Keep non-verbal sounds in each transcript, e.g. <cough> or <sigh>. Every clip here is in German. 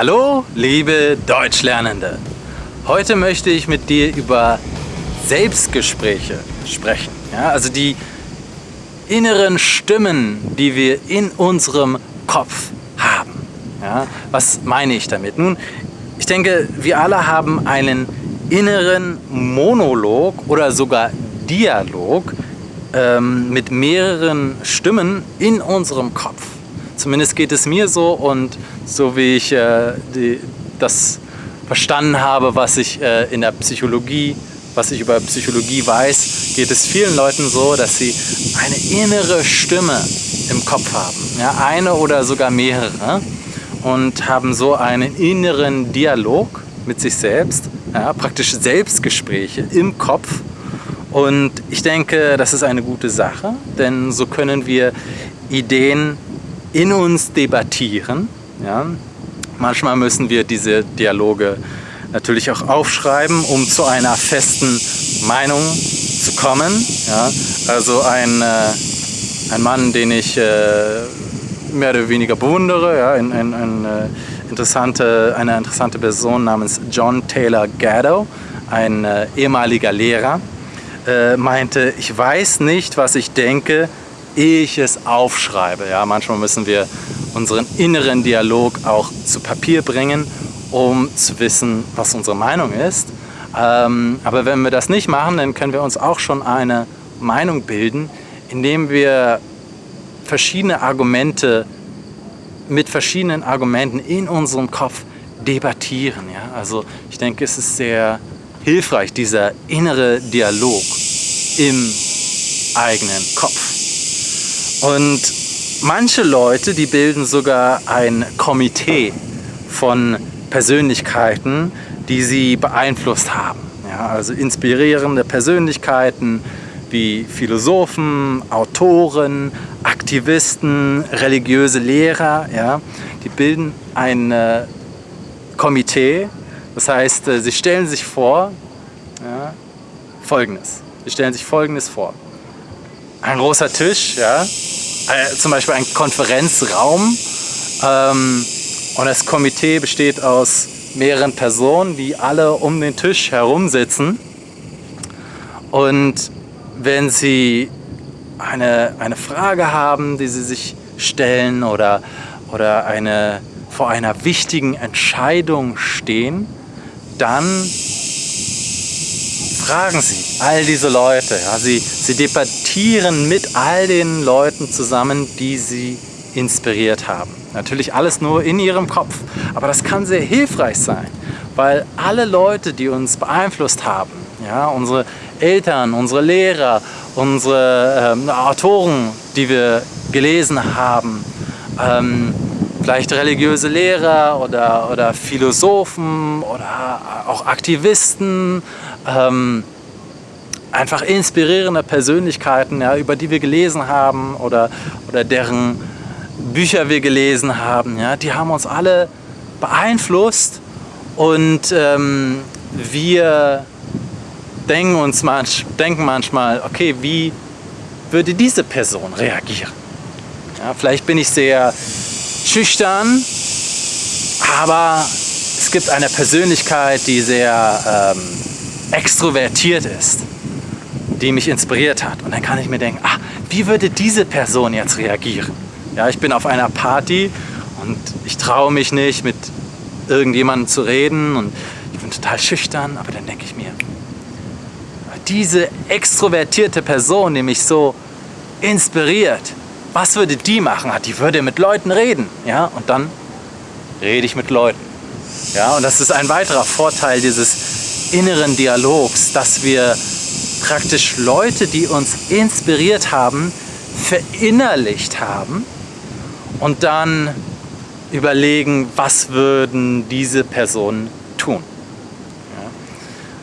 Hallo, liebe Deutschlernende. Heute möchte ich mit dir über Selbstgespräche sprechen. Ja, also die inneren Stimmen, die wir in unserem Kopf haben. Ja, was meine ich damit? Nun, ich denke, wir alle haben einen inneren Monolog oder sogar Dialog ähm, mit mehreren Stimmen in unserem Kopf. Zumindest geht es mir so und so wie ich äh, die, das verstanden habe, was ich äh, in der Psychologie, was ich über Psychologie weiß, geht es vielen Leuten so, dass sie eine innere Stimme im Kopf haben. Ja, eine oder sogar mehrere und haben so einen inneren Dialog mit sich selbst, ja, praktisch Selbstgespräche im Kopf. Und ich denke, das ist eine gute Sache, denn so können wir Ideen in uns debattieren. Ja. Manchmal müssen wir diese Dialoge natürlich auch aufschreiben, um zu einer festen Meinung zu kommen. Ja. Also ein, äh, ein Mann, den ich äh, mehr oder weniger bewundere, ja, ein, ein, ein, äh, interessante, eine interessante Person namens John Taylor Gatto, ein äh, ehemaliger Lehrer, äh, meinte, ich weiß nicht, was ich denke, ich es aufschreibe. Ja, manchmal müssen wir unseren inneren Dialog auch zu Papier bringen, um zu wissen, was unsere Meinung ist. Ähm, aber wenn wir das nicht machen, dann können wir uns auch schon eine Meinung bilden, indem wir verschiedene Argumente mit verschiedenen Argumenten in unserem Kopf debattieren. Ja? Also ich denke, es ist sehr hilfreich, dieser innere Dialog im eigenen Kopf. Und manche Leute, die bilden sogar ein Komitee von Persönlichkeiten, die sie beeinflusst haben. Ja, also inspirierende Persönlichkeiten wie Philosophen, Autoren, Aktivisten, religiöse Lehrer. Ja, die bilden ein äh, Komitee. Das heißt, äh, sie stellen sich vor ja, Folgendes. Sie stellen sich Folgendes vor ein großer Tisch, ja, äh, zum Beispiel ein Konferenzraum ähm, und das Komitee besteht aus mehreren Personen, die alle um den Tisch herum sitzen und wenn sie eine, eine Frage haben, die sie sich stellen oder, oder eine, vor einer wichtigen Entscheidung stehen, dann fragen Sie all diese Leute. Ja, Sie, Sie debattieren mit all den Leuten zusammen, die Sie inspiriert haben. Natürlich alles nur in Ihrem Kopf, aber das kann sehr hilfreich sein, weil alle Leute, die uns beeinflusst haben, ja, unsere Eltern, unsere Lehrer, unsere ähm, Autoren, die wir gelesen haben, ähm, vielleicht religiöse Lehrer oder, oder Philosophen oder auch Aktivisten, ähm, einfach inspirierende Persönlichkeiten, ja, über die wir gelesen haben oder, oder deren Bücher wir gelesen haben, ja, die haben uns alle beeinflusst und ähm, wir denken uns manch, denken manchmal, okay, wie würde diese Person reagieren? Ja, vielleicht bin ich sehr schüchtern, aber es gibt eine Persönlichkeit, die sehr ähm, extrovertiert ist, die mich inspiriert hat. Und dann kann ich mir denken, ah, wie würde diese Person jetzt reagieren? Ja, ich bin auf einer Party und ich traue mich nicht, mit irgendjemandem zu reden und ich bin total schüchtern, aber dann denke ich mir, diese extrovertierte Person, die mich so inspiriert, was würde die machen? Die würde mit Leuten reden. Ja? Und dann rede ich mit Leuten. Ja? Und das ist ein weiterer Vorteil dieses inneren Dialogs, dass wir praktisch Leute, die uns inspiriert haben, verinnerlicht haben und dann überlegen, was würden diese Personen tun.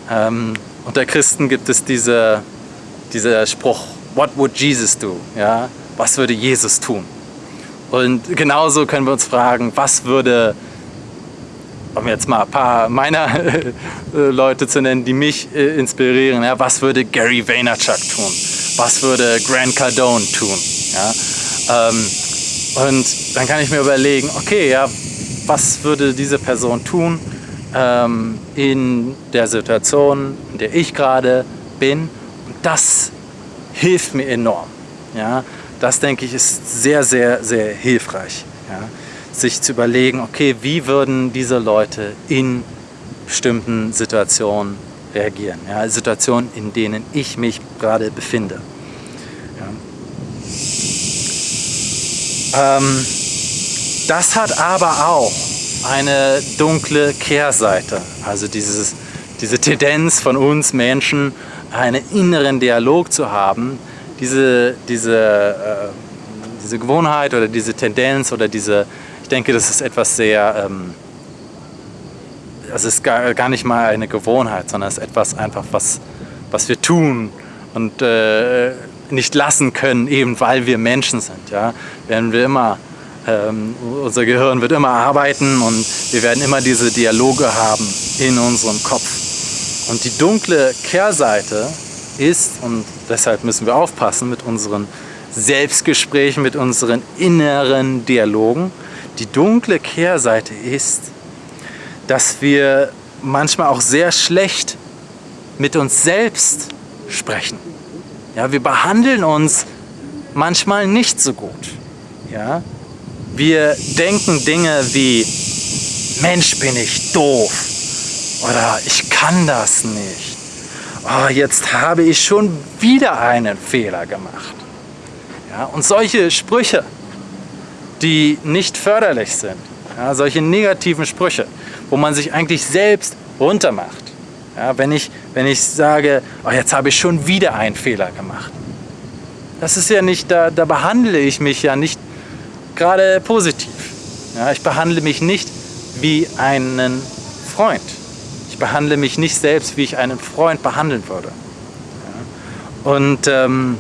Ja? Ähm, unter Christen gibt es diese, dieser Spruch, what would Jesus do? Ja? Was würde Jesus tun? Und genauso können wir uns fragen, was würde, um jetzt mal ein paar meiner <laughs> äh, Leute zu nennen, die mich äh, inspirieren, ja, was würde Gary Vaynerchuk tun? Was würde Grant Cardone tun? Ja? Ähm, und dann kann ich mir überlegen, okay, ja, was würde diese Person tun ähm, in der Situation, in der ich gerade bin. Und das hilft mir enorm. Ja? Das, denke ich, ist sehr, sehr, sehr hilfreich. Ja? Sich zu überlegen, okay, wie würden diese Leute in bestimmten Situationen reagieren. Ja? Situationen, in denen ich mich gerade befinde. Ja? Ähm, das hat aber auch eine dunkle Kehrseite. Also dieses, diese Tendenz von uns Menschen, einen inneren Dialog zu haben, diese, diese, äh, diese Gewohnheit oder diese Tendenz oder diese, ich denke, das ist etwas sehr, ähm, es ist gar, gar nicht mal eine Gewohnheit, sondern es ist etwas einfach, was, was wir tun und äh, nicht lassen können, eben weil wir Menschen sind. Ja? Werden wir immer ähm, unser Gehirn wird immer arbeiten und wir werden immer diese Dialoge haben in unserem Kopf. Und die dunkle Kehrseite ist, und deshalb müssen wir aufpassen mit unseren Selbstgesprächen, mit unseren inneren Dialogen, die dunkle Kehrseite ist, dass wir manchmal auch sehr schlecht mit uns selbst sprechen. Ja, wir behandeln uns manchmal nicht so gut. Ja, wir denken Dinge wie, Mensch bin ich doof oder ich kann das nicht. Oh, jetzt habe ich schon wieder einen Fehler gemacht. Ja, und solche Sprüche, die nicht förderlich sind, ja, solche negativen Sprüche, wo man sich eigentlich selbst runtermacht. Ja, wenn, ich, wenn ich sage, oh, jetzt habe ich schon wieder einen Fehler gemacht. Das ist ja nicht, da, da behandle ich mich ja nicht gerade positiv. Ja, ich behandle mich nicht wie einen Freund. Ich behandle mich nicht selbst, wie ich einen Freund behandeln würde. Und ähm,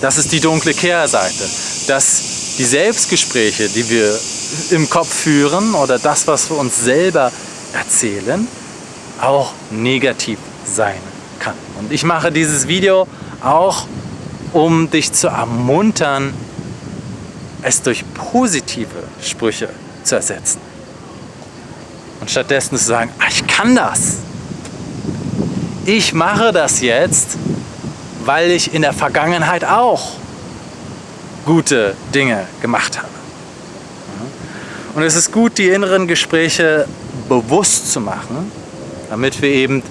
das ist die dunkle Kehrseite, dass die Selbstgespräche, die wir im Kopf führen oder das, was wir uns selber erzählen, auch negativ sein kann. Und ich mache dieses Video auch, um dich zu ermuntern, es durch positive Sprüche zu ersetzen. Und stattdessen zu sagen, ah, ich kann das. Ich mache das jetzt, weil ich in der Vergangenheit auch gute Dinge gemacht habe. Und es ist gut, die inneren Gespräche bewusst zu machen, damit wir eben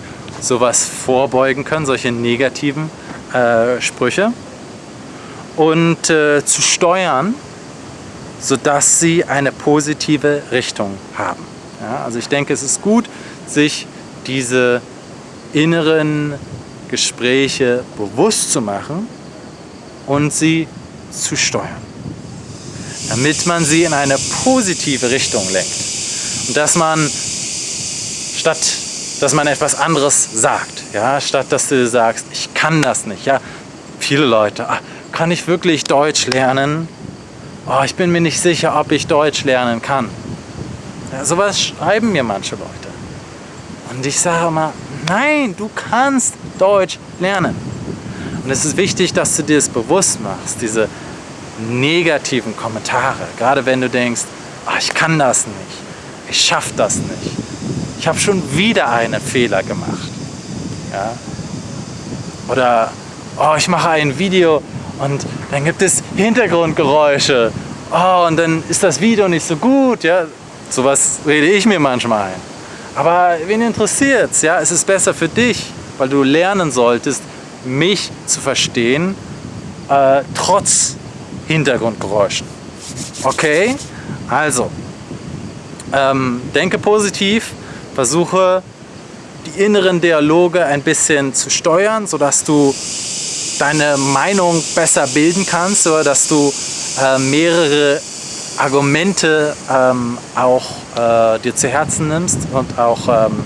sowas vorbeugen können, solche negativen äh, Sprüche. Und äh, zu steuern, sodass sie eine positive Richtung haben. Ja, also ich denke, es ist gut, sich diese inneren Gespräche bewusst zu machen und sie zu steuern, damit man sie in eine positive Richtung lenkt. Und dass man statt dass man etwas anderes sagt, ja, statt dass du sagst, ich kann das nicht, ja, viele Leute, ah, kann ich wirklich Deutsch lernen? oh, ich bin mir nicht sicher, ob ich Deutsch lernen kann. Ja, sowas schreiben mir manche Leute. Und ich sage immer, nein, du kannst Deutsch lernen. Und es ist wichtig, dass du dir das bewusst machst, diese negativen Kommentare. Gerade wenn du denkst, oh, ich kann das nicht, ich schaffe das nicht. Ich habe schon wieder einen Fehler gemacht. Ja? Oder oh, ich mache ein Video und dann gibt es Hintergrundgeräusche. Oh, und dann ist das Video nicht so gut. Ja? Sowas rede ich mir manchmal ein. Aber wen interessiert es? Ja? Es ist besser für dich, weil du lernen solltest, mich zu verstehen, äh, trotz Hintergrundgeräuschen. Okay? Also, ähm, denke positiv, versuche die inneren Dialoge ein bisschen zu steuern, sodass du deine Meinung besser bilden kannst oder dass du äh, mehrere Argumente ähm, auch äh, dir zu Herzen nimmst und auch ähm,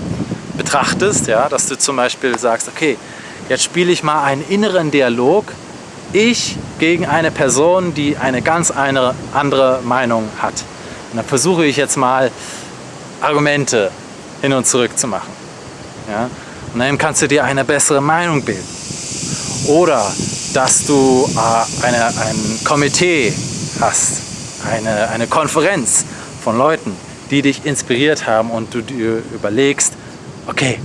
betrachtest, ja, dass du zum Beispiel sagst, okay, jetzt spiele ich mal einen inneren Dialog, ich gegen eine Person, die eine ganz eine andere Meinung hat. Und dann versuche ich jetzt mal Argumente hin und zurück zu machen. Ja? Und dann kannst du dir eine bessere Meinung bilden. Oder dass du äh, eine, ein Komitee hast, eine, eine Konferenz von Leuten, die dich inspiriert haben und du dir überlegst, okay,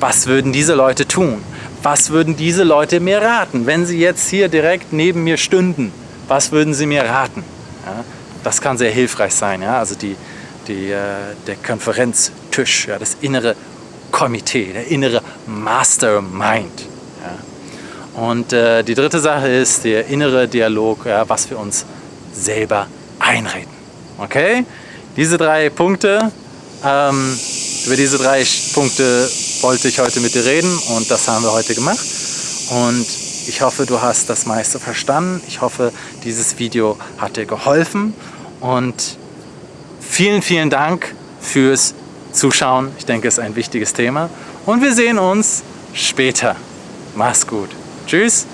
was würden diese Leute tun? Was würden diese Leute mir raten, wenn sie jetzt hier direkt neben mir stünden? Was würden sie mir raten? Ja, das kann sehr hilfreich sein. Ja? Also die, die, äh, der Konferenztisch, ja, das innere Komitee, der innere Mastermind. Und äh, die dritte Sache ist der innere Dialog, ja, was wir uns selber einreden. Okay? Diese drei Punkte, ähm, über diese drei Punkte wollte ich heute mit dir reden und das haben wir heute gemacht. Und ich hoffe, du hast das meiste verstanden. Ich hoffe, dieses Video hat dir geholfen und vielen, vielen Dank fürs Zuschauen. Ich denke, es ist ein wichtiges Thema und wir sehen uns später. Mach's gut. Tschüss.